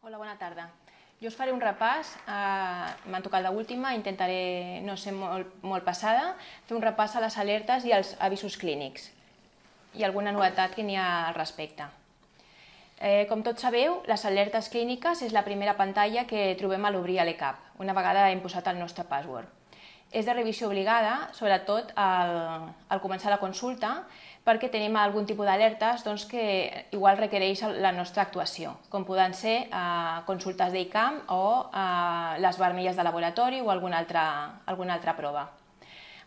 Hola, bona tarda. Jo us faré un repàs, eh, m'han tocat l'última, intentaré no ser molt, molt passada, fer un repàs a les alertes i als avisos clínics i alguna novetat que n'hi ha al respecte. Eh, com tots sabeu, les alertes clíniques és la primera pantalla que trobem a l'obrir a l'ECAP, una vegada hem posat el nostre password. És de revisió obligada, sobretot al, al començar la consulta, perquè tenim algun tipus d'alertes doncs, que igual requereix la nostra actuació, com poden ser eh, consultes d'ICAM o eh, les vermelles de laboratori o alguna altra, alguna altra prova.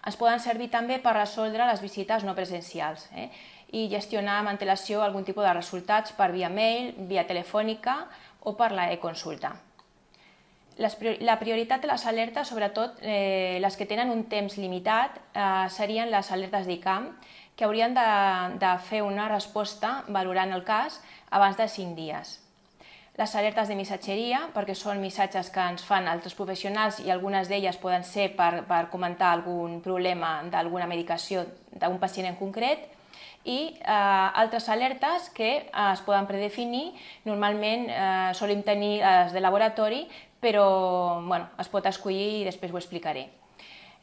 Ens poden servir també per resoldre les visites no presencials eh, i gestionar amb antelació algun tipus de resultats per via mail, via telefònica o per la e-consulta. La prioritat de les alertes, sobretot eh, les que tenen un temps limitat, eh, serien les alertes d'ICAM, que haurien de, de fer una resposta valorant el cas abans de 5 dies. Les alertes de missatgeria, perquè són missatges que ens fan altres professionals i algunes d'elles poden ser per, per comentar algun problema d'alguna medicació d'un pacient en concret, i eh, altres alertes que eh, es poden predefinir, normalment eh, solim tenir les de laboratori, però bueno, es pot escollir i després ho explicaré.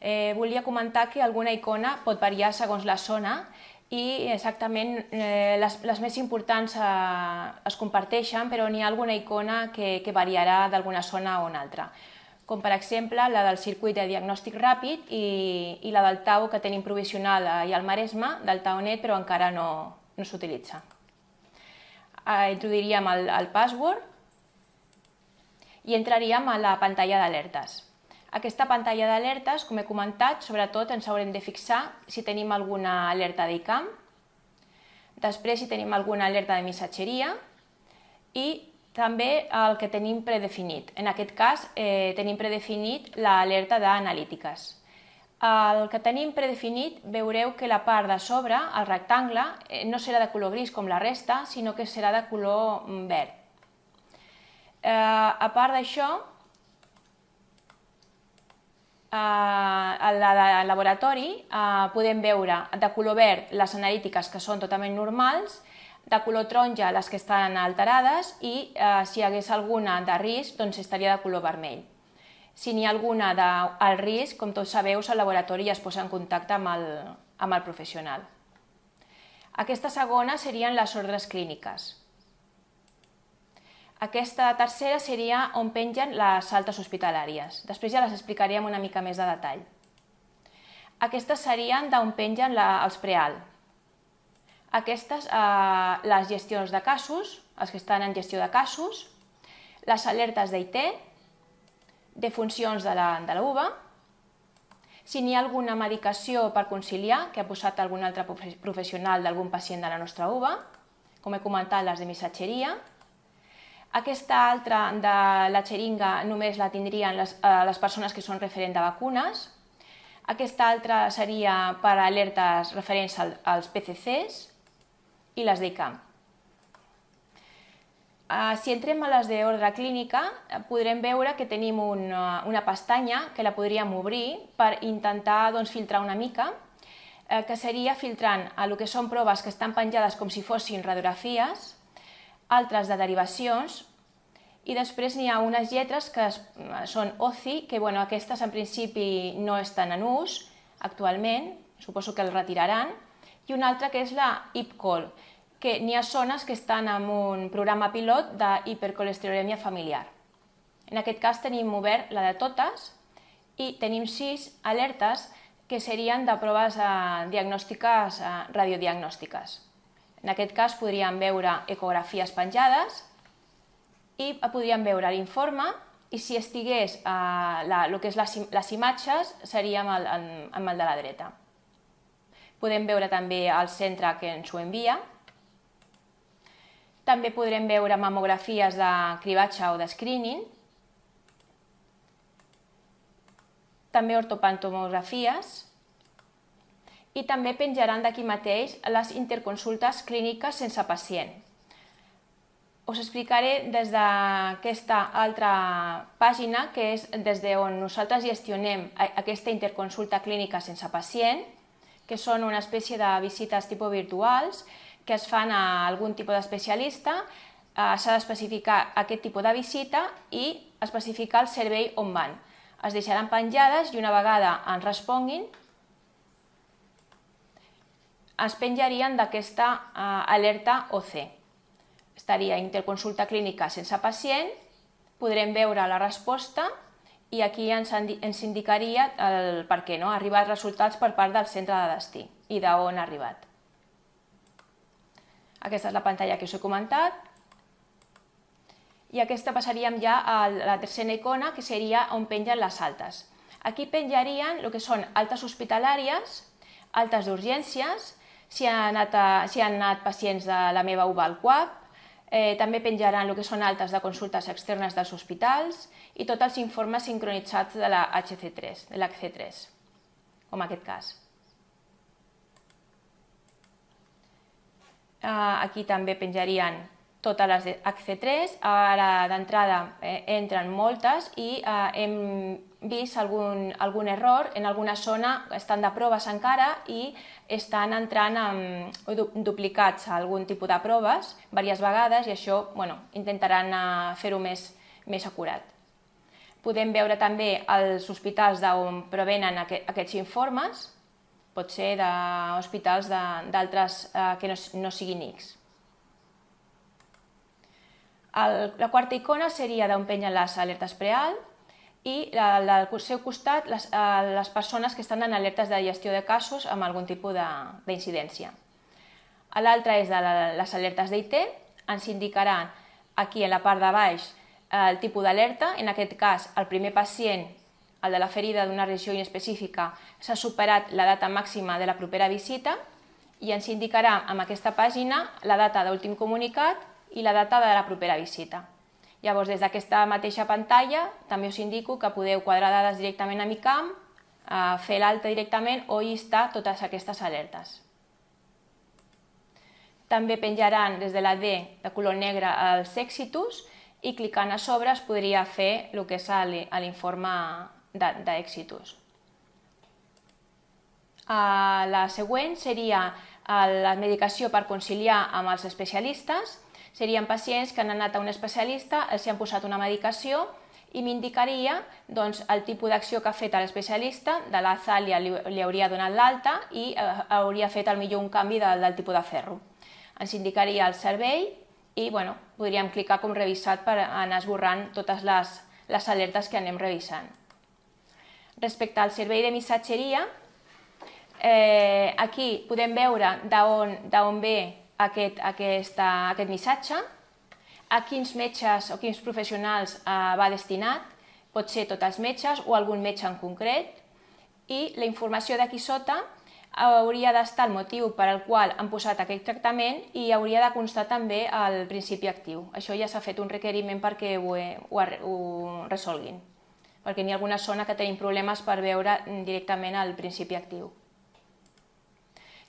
Eh, volia comentar que alguna icona pot variar segons la zona i exactament eh, les, les més importants eh, es comparteixen, però n'hi ha alguna icona que, que variarà d'alguna zona a una altra com per exemple la del circuit de diagnòstic ràpid i, i la del TAU que tenim provisional i al Maresme, del TAUnet, però encara no, no s'utilitza. Eh, introduiríem el, el password i entraríem a la pantalla d'alertes. Aquesta pantalla d'alertes, com he comentat, sobretot ens haurem de fixar si tenim alguna alerta d'ICAM, després si tenim alguna alerta de missatgeria i també el que tenim predefinit. En aquest cas eh, tenim predefinit l'alerta d'analítiques. El que tenim predefinit veureu que la part de sobre, el rectangle, eh, no serà de color gris com la resta, sinó que serà de color mm, verd. Eh, a part d'això, eh, a la de laboratori eh, podem veure de color verd les analítiques que són totalment normals, de color taronja les que estan alterades i eh, si hi hagués alguna de risc doncs estaria de color vermell. Si n'hi ha alguna d'alt risc, com tots sabeu, el laboratori ja es posa en contacte amb el, amb el professional. Aquesta segona serien les ordres clíniques. Aquesta tercera seria on pengen les altes hospitalàries. Després ja les explicaré amb una mica més de detall. Aquestes serien d'on pengen la, els preal. Aquestes, eh, les gestions de casos, els que estan en gestió de casos, les alertes d'IT, de funcions de la, de la UVA, si n'hi ha alguna medicació per conciliar que ha posat algun altre professional d'algun pacient de la nostra UVA, com he comentat, les de missatgeria, aquesta altra de la xeringa només la tindrien les, eh, les persones que són referent de vacunes. Aquesta altra seria per alertes referents al, als PCCs i les d'ICAM. Uh, si entrem a les d'ordre clínica, podrem veure que tenim una, una pestanya que la podríem obrir per intentar doncs, filtrar una mica, eh, que seria filtrant a el que són proves que estan penjades com si fossin radiografies, altres de derivacions, i després n'hi ha unes lletres que són OCI, que bueno, aquestes en principi no estan en ús actualment, suposo que el retiraran, i una altra que és la IPCOL, que n'hi ha zones que estan en un programa pilot d'hipercolesterolèmia familiar. En aquest cas tenim obert la de totes i tenim sis alertes que serien de proves eh, diagnòstiques eh, radiodiagnòstiques. En aquest cas podríem veure ecografies penjades i podríem veure l'informe i si estigués eh, la, el que és les, les imatges seria amb el, amb el de la dreta. Podem veure també el centre que ens ho envia. També podrem veure mamografies de cribatge o de screening. També ortopantomografies i també penjaran d'aquí mateix les interconsultes clíniques sense pacient. Us explicaré des d'aquesta altra pàgina, que és des d'on nosaltres gestionem aquesta interconsulta clínica sense pacient, que són una espècie de visites tipus virtuals que es fan a algun tipus d'especialista eh, s'ha d'especificar aquest tipus de visita i especificar el servei on van. Es deixaran penjades i una vegada ens responguin es penjarien d'aquesta eh, alerta OC. Estaria interconsulta clínica sense pacient, podrem veure la resposta i aquí ens, ens indicaria el per què no? ha arribat resultats per part del centre de destí i d'on ha arribat. Aquesta és la pantalla que us he comentat. I aquesta passaríem ja a la tercera icona, que seria on pengen les altes. Aquí penjarien el que són altes hospitalàries, altes d'urgències, si, han anat a, han anat pacients de la meva UBA al CUAP, eh, també penjaran el que són altes de consultes externes dels hospitals i tots els informes sincronitzats de la HC3, de l'HC3, com aquest cas. Eh, aquí també penjarien totes les HC3, ara d'entrada eh, entren moltes i eh, hem vist algun, algun error, en alguna zona estan de proves encara i estan entrant amb, duplicats a algun tipus de proves diverses vegades i això bueno, intentaran eh, fer-ho més, més acurat. Podem veure també els hospitals d'on provenen aquests informes, pot ser d'hospitals d'altres eh, que no, no siguin X. El, la quarta icona seria d'on penyen les alertes prealt i al seu costat les, eh, les persones que estan en alertes de gestió de casos amb algun tipus d'incidència. L'altra és de la, les alertes d'IT, ens indicaran aquí en la part de baix el tipus d'alerta, en aquest cas el primer pacient el de la ferida d'una regió inespecífica, s'ha superat la data màxima de la propera visita i ens indicarà amb aquesta pàgina la data d'últim comunicat i la data de la propera visita. Llavors, des d'aquesta mateixa pantalla també us indico que podeu quadrar dades directament a MiCam, fer l'alta directament o llistar totes aquestes alertes. També penjaran des de la D de color negre els exitus i clicant a sobre es podria fer el que és l'informe d'èxitos. Uh, la següent seria uh, la medicació per conciliar amb els especialistes. Serien pacients que han anat a un especialista, els han posat una medicació i m'indicaria doncs, el tipus d'acció que ha fet l'especialista, de la Zàlia li, li hauria donat l'alta i uh, hauria fet al millor un canvi del, del tipus de ferro. Ens indicaria el servei i bueno, podríem clicar com revisat per anar esborrant totes les, les alertes que anem revisant. Respecte al servei de missatgeria, eh, aquí podem veure d'on ve aquest, aquesta, aquest missatge, a quins metges o quins professionals eh, va destinat, pot ser tots els metges o algun metge en concret, i la informació d'aquí sota hauria d'estar el motiu per al qual han posat aquest tractament i hauria de constar també el principi actiu. Això ja s'ha fet un requeriment perquè ho, ho, ho resolguin perquè n'hi ha alguna zona que tenim problemes per veure directament el principi actiu.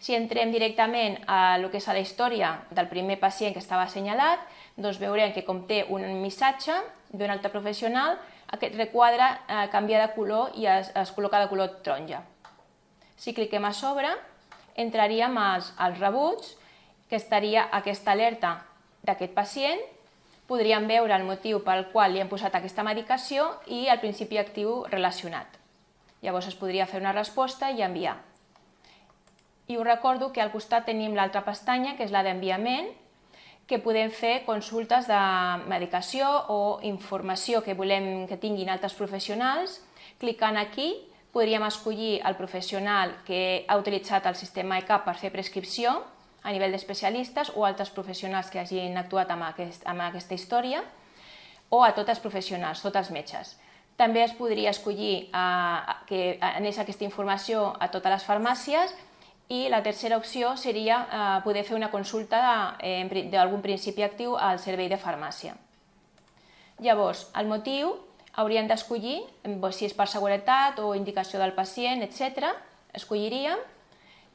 Si entrem directament a el que és a la història del primer pacient que estava assenyalat, doncs veurem que com té un missatge d'un altre professional, aquest requadre eh, canvia de color i es, es col·loca de color taronja. Si cliquem a sobre, entraríem als, als rebuts, que estaria aquesta alerta d'aquest pacient podríem veure el motiu pel qual li hem posat aquesta medicació i el principi actiu relacionat. Llavors es podria fer una resposta i enviar. I us recordo que al costat tenim l'altra pestanya, que és la d'enviament, que podem fer consultes de medicació o informació que volem que tinguin altres professionals. Clicant aquí podríem escollir el professional que ha utilitzat el sistema ECAP per fer prescripció a nivell d'especialistes o altres professionals que hagin actuat amb, aquest, amb aquesta història o a tots els professionals, tots els metges. També es podria escollir eh, que anés aquesta informació a totes les farmàcies i la tercera opció seria eh, poder fer una consulta d'algun principi actiu al servei de farmàcia. Llavors, el motiu hauríem d'escollir si és per seguretat o indicació del pacient, etc. Escolliríem.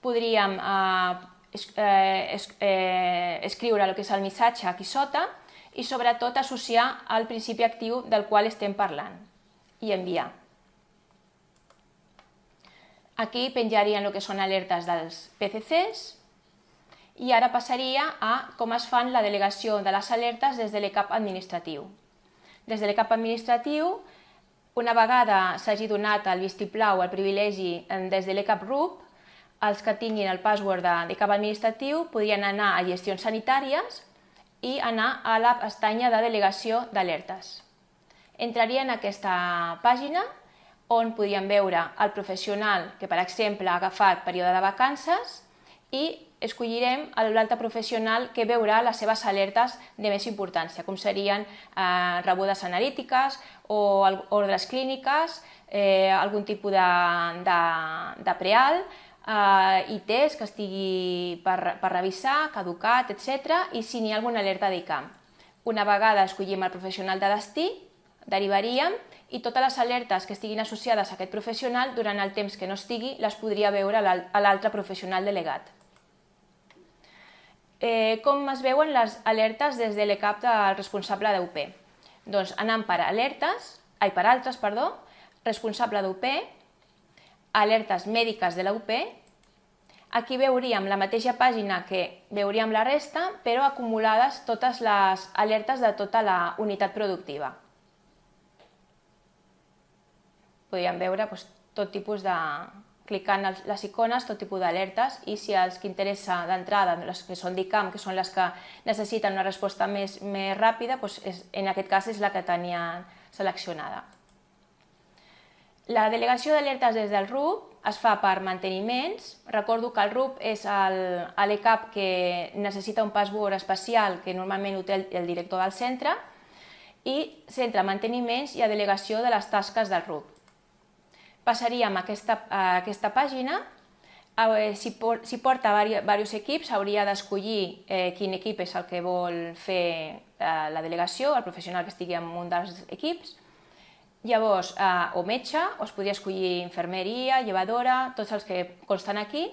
Podríem eh, eh, eh, escriure el que és el missatge aquí sota i sobretot associar al principi actiu del qual estem parlant i enviar. Aquí penjarien el que són alertes dels PCCs I ara passaria a com es fan la delegació de les alertes des de l'ECAP administratiu. Des de l'ECAP administratiu, una vegada s'hagi donat el vistiplau, el privilegi des de l'ECAP RUP, els que tinguin el password de, l'ECAP administratiu podrien anar a gestions sanitàries i anar a la pestanya de delegació d'alertes. Entraria en aquesta pàgina on podríem veure el professional que, per exemple, ha agafat període de vacances i escollirem l'altre professional que veurà les seves alertes de més importància, com serien eh, rebudes analítiques o ordres clíniques, eh, algun tipus de, de, de preal, eh, i test que estigui per, per revisar, caducat, etc. i si n'hi ha alguna alerta d'ICAM. Una vegada escollim el professional de destí, derivaríem i totes les alertes que estiguin associades a aquest professional durant el temps que no estigui les podria veure a l'altre professional delegat. Eh, com es veuen les alertes des de l'ECAP del responsable d'UP? Doncs anant per alertes, ai, per altres, perdó, responsable d'UP, alertes mèdiques de la UP, aquí veuríem la mateixa pàgina que veuríem la resta, però acumulades totes les alertes de tota la unitat productiva. Podríem veure doncs, tot tipus de, clicant les icones, tot tipus d'alertes i si els que interessa d'entrada, les que són d'ICAM, que són les que necessiten una resposta més, més ràpida, doncs és, en aquest cas és la que tenien seleccionada. La delegació d'alertes des del RUP es fa per manteniments. Recordo que el RUP és l'ECAP que necessita un password especial que normalment ho té el, el director del centre i centre manteniments i a delegació de les tasques del RUP passaríem a aquesta, a aquesta pàgina, si, si porta diversos equips, hauria d'escollir eh, quin equip és el que vol fer eh, la delegació, el professional que estigui en un dels equips. Llavors, eh, o metge, o es podria escollir infermeria, llevadora, tots els que consten aquí.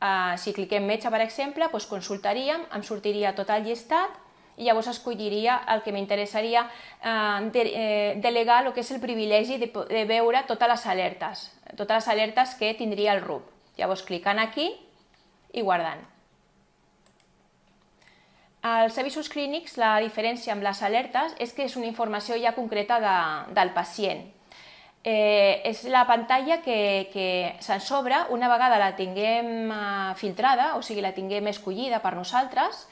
Eh, si cliquem metge, per exemple, doncs consultaríem, em sortiria tot el llistat i llavors escolliria el que m'interessaria eh, de, eh, delegar el que és el privilegi de, de veure totes les alertes, totes les alertes que tindria el RUP. Llavors clicant aquí i guardant. Als avisos clínics, la diferència amb les alertes és que és una informació ja concreta de, del pacient. Eh, és la pantalla que, que se'n sobre una vegada la tinguem eh, filtrada, o sigui, la tinguem escollida per nosaltres,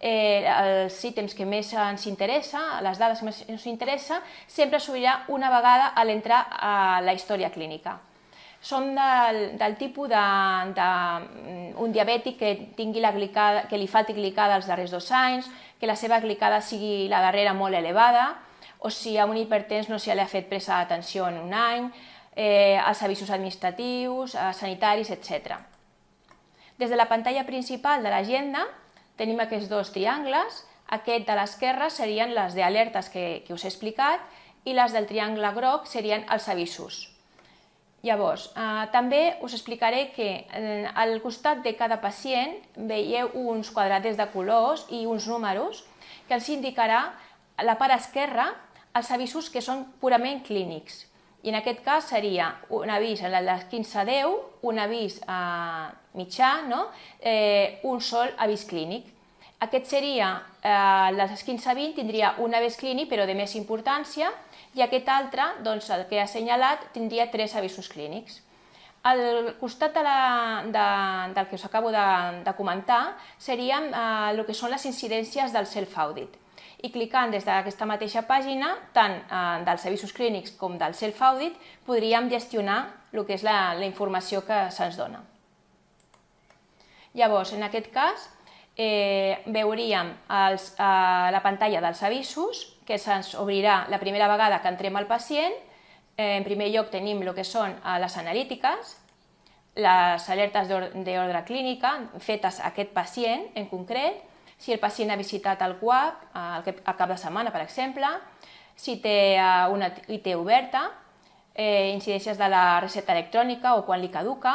eh, els ítems que més ens interessa, les dades que més ens interessa, sempre s'obrirà una vegada a l'entrar a la història clínica. Som del, del tipus de, de, mm, diabètic que, tingui la glicada, que li falti glicada els darrers dos anys, que la seva glicada sigui la darrera molt elevada, o si a un hipertens no se li ha fet presa d'atenció en un any, eh, els avisos administratius, eh, sanitaris, etc. Des de la pantalla principal de l'agenda tenim aquests dos triangles, aquest de l'esquerra serien les d'alertes que, que us he explicat i les del triangle groc serien els avisos. Llavors, eh, també us explicaré que eh, al costat de cada pacient veieu uns quadratets de colors i uns números que els indicarà a la part esquerra els avisos que són purament clínics. I en aquest cas seria un avís a les 15.10, un avís eh, mitjà, no? eh, un sol avís clínic. Aquest seria, eh, les 15-20 tindria un avís clínic però de més importància i aquest altre, doncs, el que he assenyalat, tindria tres avisos clínics. Al costat de la, de, del que us acabo de, de comentar serien eh, el que són les incidències del self-audit. I clicant des d'aquesta mateixa pàgina, tant eh, dels avisos clínics com del self-audit, podríem gestionar el que és la, la informació que se'ns dona. Llavors, en aquest cas, eh, veuríem els, eh, la pantalla dels avisos, que se'ns obrirà la primera vegada que entrem al pacient. Eh, en primer lloc tenim el que són eh, les analítiques, les alertes d'ordre clínica fetes a aquest pacient en concret, si el pacient ha visitat el CUAP eh, al cap de setmana, per exemple, si té eh, una IT oberta, eh, incidències de la recepta electrònica o quan li caduca,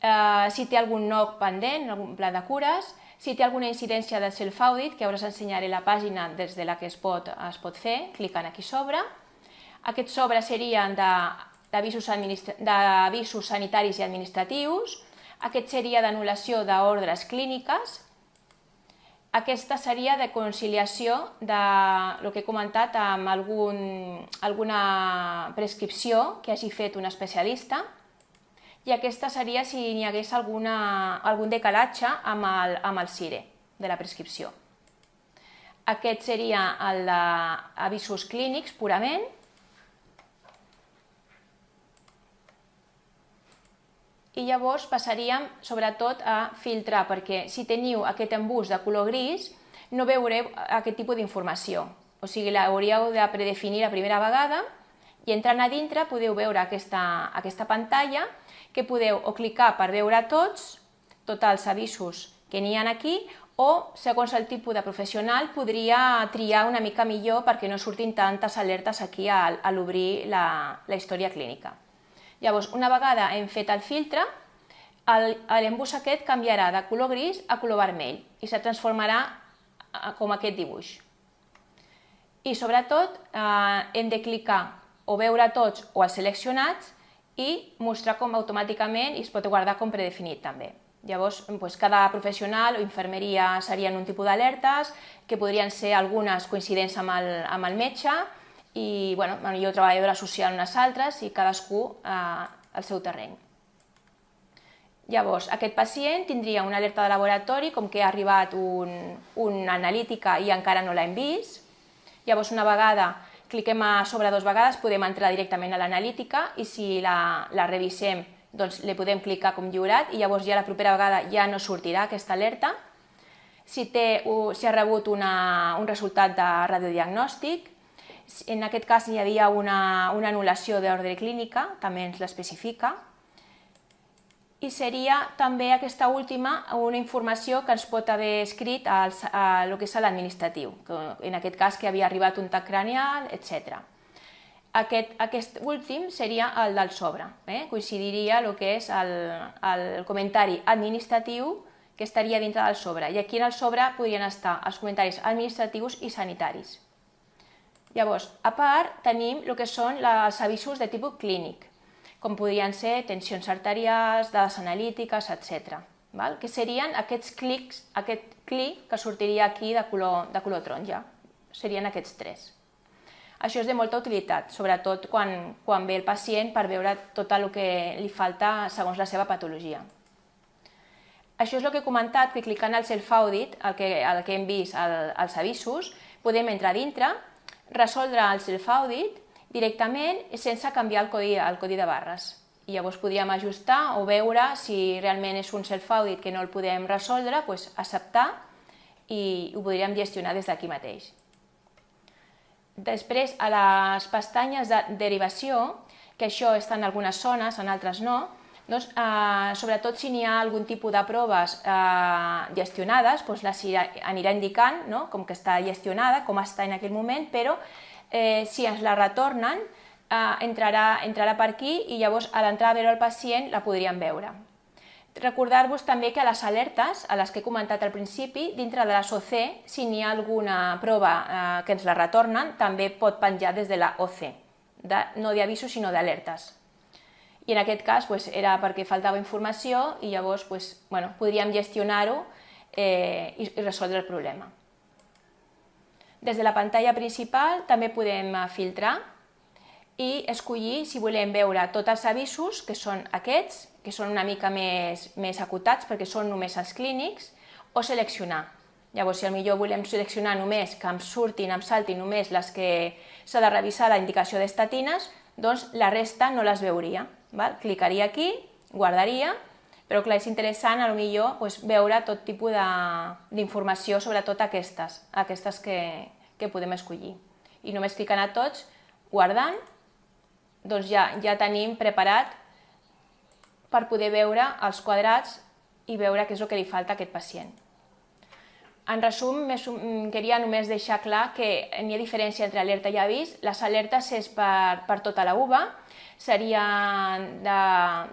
eh, si té algun NOC pendent, algun pla de cures, si té alguna incidència del self-audit, que ara us ensenyaré la pàgina des de la que es pot, es pot fer, clicant aquí sobre. Aquests sobres serien d'avisos sanitaris i administratius, Aquest seria d'anul·lació d'ordres clíniques. Aquesta seria de conciliació de el que he comentat amb algun, alguna prescripció que hagi fet un especialista i aquesta seria si n'hi hagués alguna, algun decalatge amb el, amb el CIRE de la prescripció. Aquest seria el d'avisos clínics purament. I llavors passaríem sobretot a filtrar, perquè si teniu aquest embús de color gris no veureu aquest tipus d'informació. O sigui, l'hauríeu de predefinir la primera vegada i entrant a dintre podeu veure aquesta, aquesta pantalla que podeu o clicar per veure tots, tots els avisos que n'hi ha aquí, o, segons el tipus de professional, podria triar una mica millor perquè no surtin tantes alertes aquí a, a l'obrir la, la història clínica. Llavors, una vegada hem fet el filtre, l'embús aquest canviarà de color gris a color vermell i se transformarà com aquest dibuix. I sobretot eh, hem de clicar o veure tots o els seleccionats i mostrar com automàticament i es pot guardar com predefinit també. Llavors, doncs, cada professional o infermeria serien un tipus d'alertes, que podrien ser algunes coincidents amb el, amb el metge, i bueno, jo treballadora social unes altres, i cadascú eh, al seu terreny. Llavors, aquest pacient tindria una alerta de laboratori, com que ha arribat un, una analítica i encara no l'hem vist. Llavors, una vegada cliquem a sobre dues vegades, podem entrar directament a l'analítica i si la, la revisem doncs li podem clicar com lliurat i llavors ja la propera vegada ja no sortirà aquesta alerta. Si, té, si ha rebut una, un resultat de radiodiagnòstic, en aquest cas hi havia una, una anul·lació d'ordre clínica, també ens l'especifica, i seria també aquesta última una informació que ens pot haver escrit al, a, a que és l'administratiu, en aquest cas que havia arribat un tac cranial, etc. Aquest, aquest últim seria el del sobre, eh? coincidiria el que és el, el comentari administratiu que estaria dintre del sobre, i aquí en el sobre podrien estar els comentaris administratius i sanitaris. Llavors, a part, tenim el que són els avisos de tipus clínic, com podrien ser tensions arterials, dades analítiques, etc. Val? Que serien aquests clics, aquest clic que sortiria aquí de color, de color taronja. Serien aquests tres. Això és de molta utilitat, sobretot quan, quan ve el pacient per veure tot el que li falta segons la seva patologia. Això és el que he comentat, que clicant al self-audit, el, que, el que hem vist al, als avisos, podem entrar dintre, resoldre el self-audit directament sense canviar el codi, el codi de barres. I llavors podríem ajustar o veure si realment és un self-audit que no el podem resoldre, doncs acceptar i ho podríem gestionar des d'aquí mateix. Després, a les pestanyes de derivació, que això està en algunes zones, en altres no, doncs, eh, sobretot si n'hi ha algun tipus de proves eh, gestionades, doncs les anirà indicant no? com que està gestionada, com està en aquell moment, però eh, si ens la retornen, eh, entrarà, entrarà per aquí i llavors a l'entrar a veure el pacient la podríem veure. Recordar-vos també que a les alertes, a les que he comentat al principi, dintre de les OC, si n'hi ha alguna prova eh, que ens la retornen, també pot penjar des de la OC, de, no d'avisos sinó d'alertes. I en aquest cas pues, era perquè faltava informació i llavors pues, bueno, podríem gestionar-ho eh, i, i resoldre el problema. Des de la pantalla principal també podem eh, filtrar i escollir si volem veure tots els avisos, que són aquests, que són una mica més, més acotats perquè són només els clínics, o seleccionar. Llavors, si millor volem seleccionar només que em surtin, em saltin només les que s'ha de revisar la indicació d'estatines, doncs la resta no les veuria. Val? Clicaria aquí, guardaria, però clar, és interessant a lo millor doncs, veure tot tipus d'informació sobre tot aquestes, aquestes que, que podem escollir. I només clicant a tots, guardant, doncs ja, ja tenim preparat per poder veure els quadrats i veure què és el que li falta a aquest pacient. En resum, queria només deixar clar que n'hi ha diferència entre alerta i avís. Les alertes és per, per tota la UVA, serien de,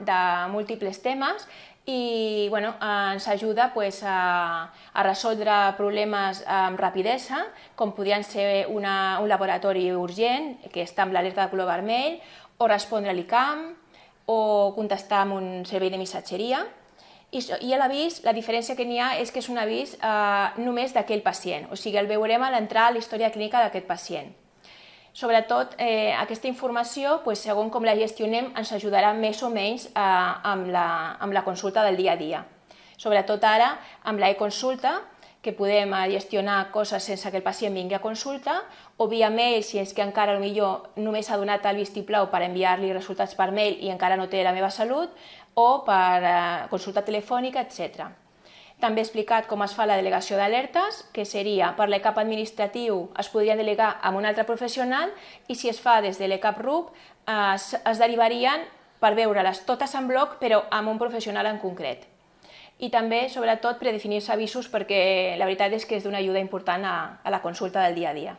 de múltiples temes i bueno, ens ajuda pues, a, a resoldre problemes amb rapidesa, com podrien ser una, un laboratori urgent, que està amb l'alerta de color vermell, o respondre a l'ICAM, o contestar amb un servei de missatgeria, I, i l'avís, la diferència que n'hi ha és que és un avís eh, només d'aquell pacient, o sigui, el veurem a l'entrar a la història clínica d'aquest pacient. Sobretot, eh, aquesta informació, pues, segons com la gestionem, ens ajudarà més o menys eh, amb, la, amb la consulta del dia a dia. Sobretot ara, amb l'e-consulta, que podem eh, gestionar coses sense que el pacient vingui a consulta, o via mail, si és que encara millor només ha donat el vistiplau per enviar-li resultats per mail i encara no té la meva salut, o per eh, consulta telefònica, etc. També he explicat com es fa la delegació d'alertes, que seria per l'ECAP administratiu es podria delegar amb un altre professional i si es fa des de l'ECAP RUP es, es derivarien per veure-les totes en bloc però amb un professional en concret i també, sobretot, predefinir-se avisos perquè la veritat és que és d'una ajuda important a, a la consulta del dia a dia.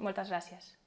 Moltes gràcies.